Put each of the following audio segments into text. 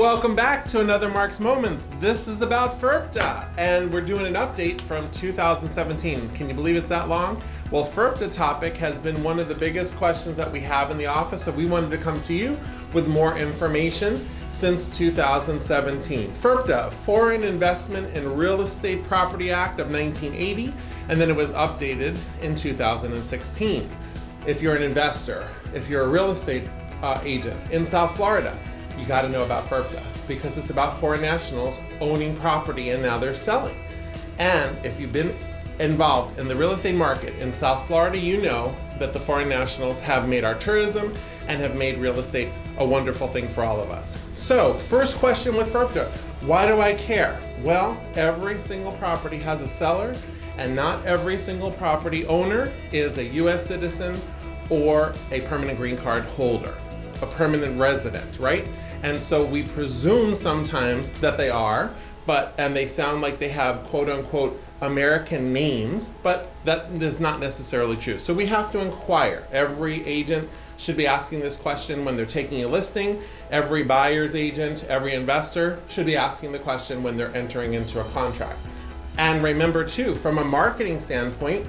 And welcome back to another Mark's Moments. This is about FIRPTA, and we're doing an update from 2017. Can you believe it's that long? Well, FIRPTA topic has been one of the biggest questions that we have in the office, so we wanted to come to you with more information since 2017. FIRPTA, Foreign Investment in Real Estate Property Act of 1980, and then it was updated in 2016. If you're an investor, if you're a real estate uh, agent in South Florida, you got to know about FIRPTA because it's about foreign nationals owning property and now they're selling. And if you've been involved in the real estate market in South Florida, you know that the foreign nationals have made our tourism and have made real estate a wonderful thing for all of us. So first question with FIRPTA, why do I care? Well, every single property has a seller and not every single property owner is a US citizen or a permanent green card holder, a permanent resident, right? And so we presume sometimes that they are, but, and they sound like they have quote unquote American names, but that is not necessarily true. So we have to inquire. Every agent should be asking this question when they're taking a listing. Every buyer's agent, every investor should be asking the question when they're entering into a contract. And remember too, from a marketing standpoint,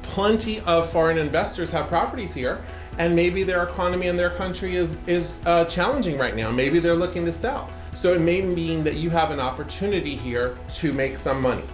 plenty of foreign investors have properties here and maybe their economy in their country is, is uh, challenging right now. Maybe they're looking to sell. So it may mean that you have an opportunity here to make some money.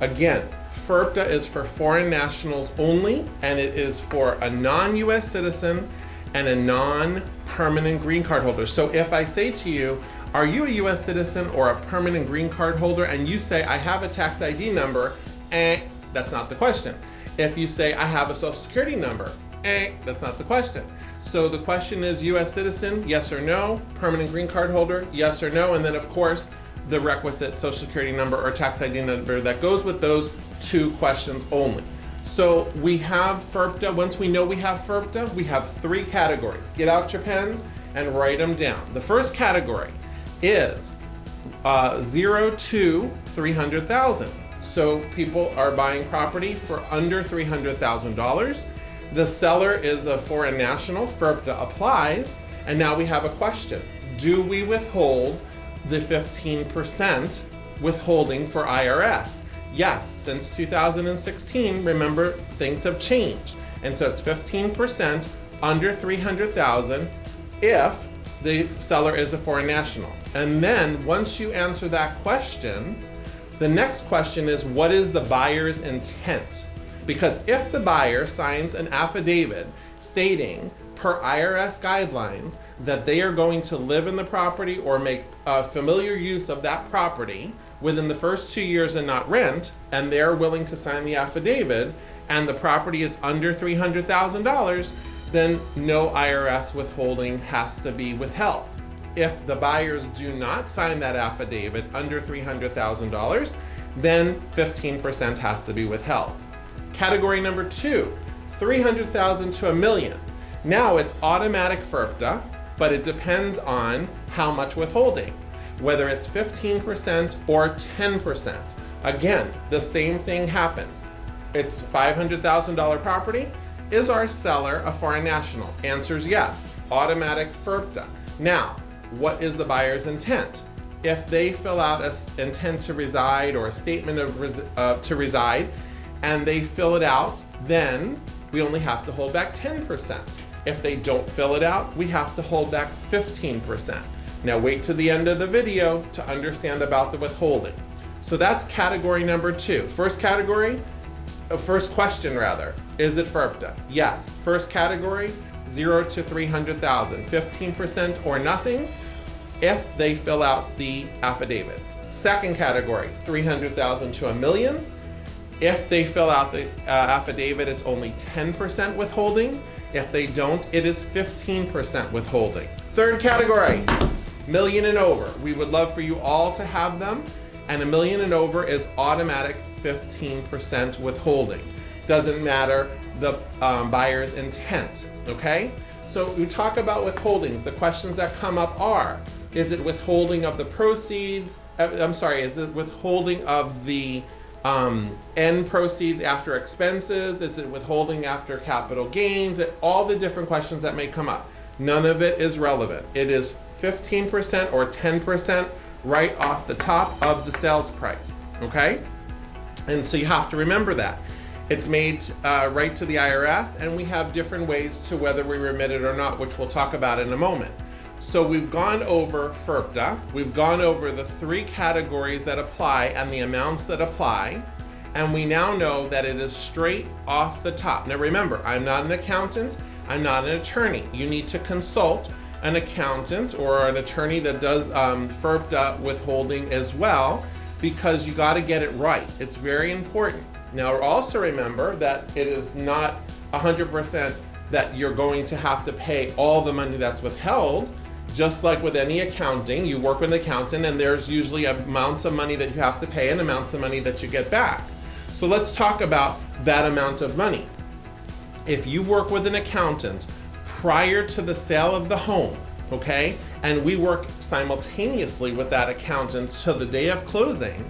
Again, FIRPTA is for foreign nationals only, and it is for a non-US citizen and a non-permanent green card holder. So if I say to you, are you a US citizen or a permanent green card holder? And you say, I have a tax ID number, eh, that's not the question. If you say, I have a social security number, eh, that's not the question. So the question is US citizen, yes or no, permanent green card holder, yes or no, and then of course, the requisite social security number or tax ID number that goes with those two questions only. So we have FIRPTA, once we know we have FIRPTA, we have three categories. Get out your pens and write them down. The first category is uh, zero to 300,000. So people are buying property for under $300,000. The seller is a foreign national, FIRPTA applies, and now we have a question. Do we withhold the 15% withholding for IRS? Yes, since 2016, remember, things have changed. And so it's 15% under 300,000 if the seller is a foreign national. And then once you answer that question, the next question is what is the buyer's intent? Because if the buyer signs an affidavit stating per IRS guidelines that they are going to live in the property or make a familiar use of that property within the first two years and not rent, and they're willing to sign the affidavit, and the property is under $300,000, then no IRS withholding has to be withheld. If the buyers do not sign that affidavit under $300,000, then 15% has to be withheld. Category number two, 300,000 to a million. Now it's automatic FIRPTA, but it depends on how much withholding, whether it's 15% or 10%. Again, the same thing happens. It's $500,000 property. Is our seller a foreign national? Answer's yes, automatic FIRPTA. Now, what is the buyer's intent? If they fill out a intent to reside or a statement of res uh, to reside, and they fill it out, then we only have to hold back 10%. If they don't fill it out, we have to hold back 15%. Now wait to the end of the video to understand about the withholding. So that's category number two. First category, uh, first question rather, is it FIRPTA? Yes. First category, zero to 300,000, 15% or nothing if they fill out the affidavit. Second category, 300,000 to a million, if they fill out the uh, affidavit, it's only 10% withholding. If they don't, it is 15% withholding. Third category, million and over. We would love for you all to have them. And a million and over is automatic 15% withholding. Doesn't matter the um, buyer's intent, okay? So we talk about withholdings. The questions that come up are, is it withholding of the proceeds? Uh, I'm sorry, is it withholding of the um, end proceeds after expenses? Is it withholding after capital gains? All the different questions that may come up. None of it is relevant. It is 15% or 10% right off the top of the sales price, okay? And so you have to remember that. It's made uh, right to the IRS, and we have different ways to whether we remit it or not, which we'll talk about in a moment. So we've gone over FIRPTA, we've gone over the three categories that apply and the amounts that apply, and we now know that it is straight off the top. Now remember, I'm not an accountant, I'm not an attorney. You need to consult an accountant or an attorney that does um, FIRPTA withholding as well because you got to get it right. It's very important. Now also remember that it is not 100% that you're going to have to pay all the money that's withheld. Just like with any accounting, you work with an accountant and there's usually amounts of money that you have to pay and amounts of money that you get back. So let's talk about that amount of money. If you work with an accountant prior to the sale of the home, okay, and we work simultaneously with that accountant to the day of closing,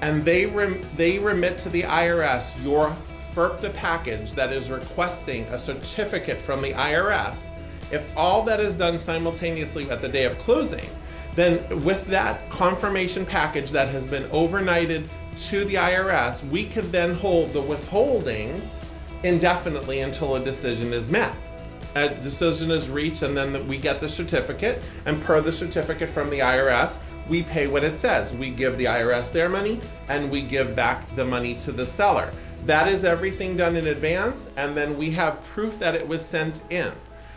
and they, rem they remit to the IRS your FIRPTA package that is requesting a certificate from the IRS, if all that is done simultaneously at the day of closing, then with that confirmation package that has been overnighted to the IRS, we could then hold the withholding indefinitely until a decision is met. A decision is reached and then we get the certificate and per the certificate from the IRS, we pay what it says. We give the IRS their money and we give back the money to the seller. That is everything done in advance and then we have proof that it was sent in.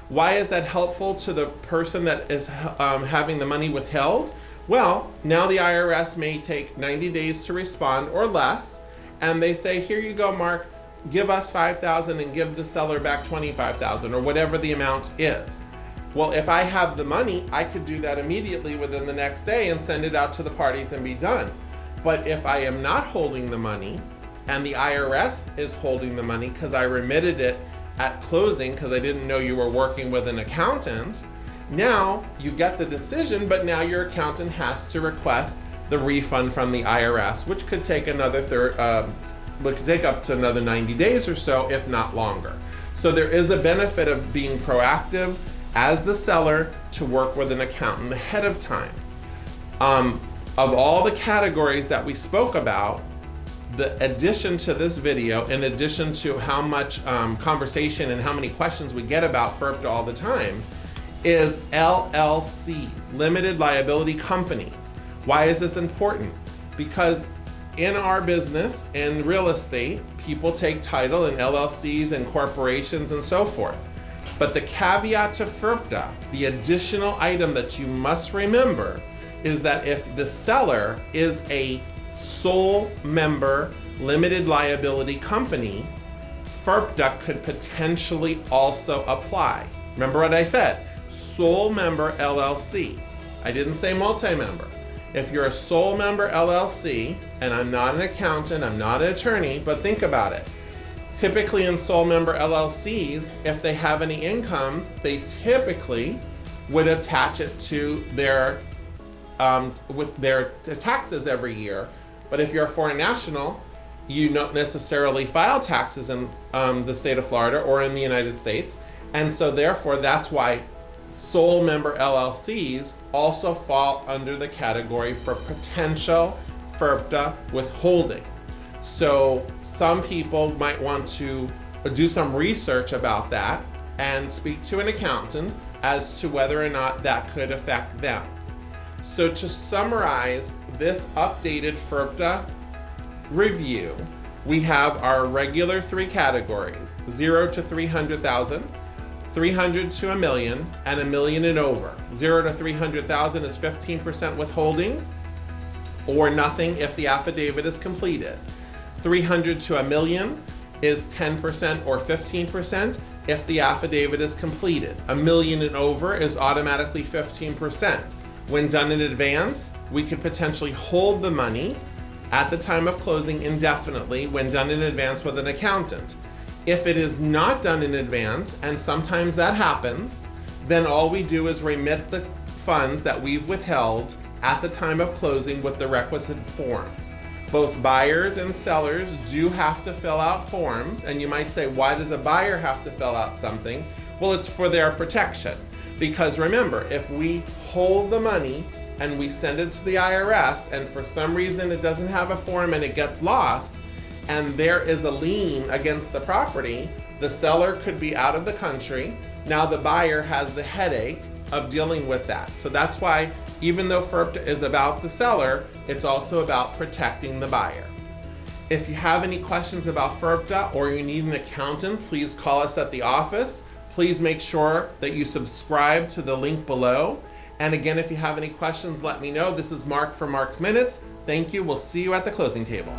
Why is that helpful to the person that is um, having the money withheld? Well, now the IRS may take 90 days to respond or less, and they say, here you go, Mark, give us 5,000 and give the seller back 25,000 or whatever the amount is. Well, if I have the money, I could do that immediately within the next day and send it out to the parties and be done. But if I am not holding the money and the IRS is holding the money because I remitted it at closing because I didn't know you were working with an accountant, now you get the decision, but now your accountant has to request the refund from the IRS, which could take another third, uh, which could take up to another 90 days or so, if not longer. So there is a benefit of being proactive as the seller to work with an accountant ahead of time. Um, of all the categories that we spoke about, the addition to this video, in addition to how much um, conversation and how many questions we get about FIRPTA all the time, is LLCs, limited liability companies. Why is this important? Because in our business, in real estate, people take title in LLCs and corporations and so forth. But the caveat to FIRPTA, the additional item that you must remember, is that if the seller is a sole member limited liability company, FIRPTA could potentially also apply. Remember what I said, sole member LLC. I didn't say multi-member. If you're a sole member LLC, and I'm not an accountant, I'm not an attorney, but think about it. Typically in sole member LLCs, if they have any income, they typically would attach it to their um, with their taxes every year. But if you're a foreign national, you don't necessarily file taxes in um, the state of Florida or in the United States. And so therefore, that's why sole member LLCs also fall under the category for potential FIRPTA withholding. So some people might want to do some research about that and speak to an accountant as to whether or not that could affect them. So to summarize this updated FIRPTA review, we have our regular three categories, zero to 300,000, 300 to a million, and a million and over. Zero to 300,000 is 15% withholding, or nothing if the affidavit is completed. 300 to a million is 10% or 15% if the affidavit is completed. A million and over is automatically 15%. When done in advance, we could potentially hold the money at the time of closing indefinitely when done in advance with an accountant. If it is not done in advance, and sometimes that happens, then all we do is remit the funds that we've withheld at the time of closing with the requisite forms. Both buyers and sellers do have to fill out forms, and you might say, why does a buyer have to fill out something? Well, it's for their protection. Because remember, if we hold the money and we send it to the IRS and for some reason it doesn't have a form and it gets lost and there is a lien against the property, the seller could be out of the country. Now the buyer has the headache of dealing with that. So that's why even though FIRPTA is about the seller, it's also about protecting the buyer. If you have any questions about FIRPTA or you need an accountant, please call us at the office. Please make sure that you subscribe to the link below. And again, if you have any questions, let me know. This is Mark for Mark's Minutes. Thank you. We'll see you at the closing table.